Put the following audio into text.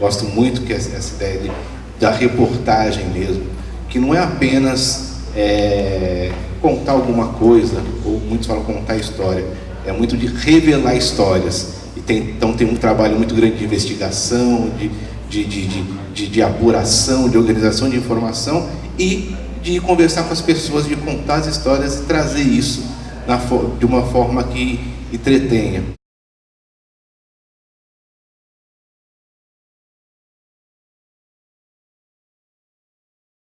gosto muito que essa, essa ideia de, da reportagem mesmo, que não é apenas é, contar alguma coisa, ou muitos falam contar história, é muito de revelar histórias. E tem, então tem um trabalho muito grande de investigação, de, de, de, de, de apuração, de organização de informação e de conversar com as pessoas, de contar as histórias e trazer isso na, de uma forma que entretenha.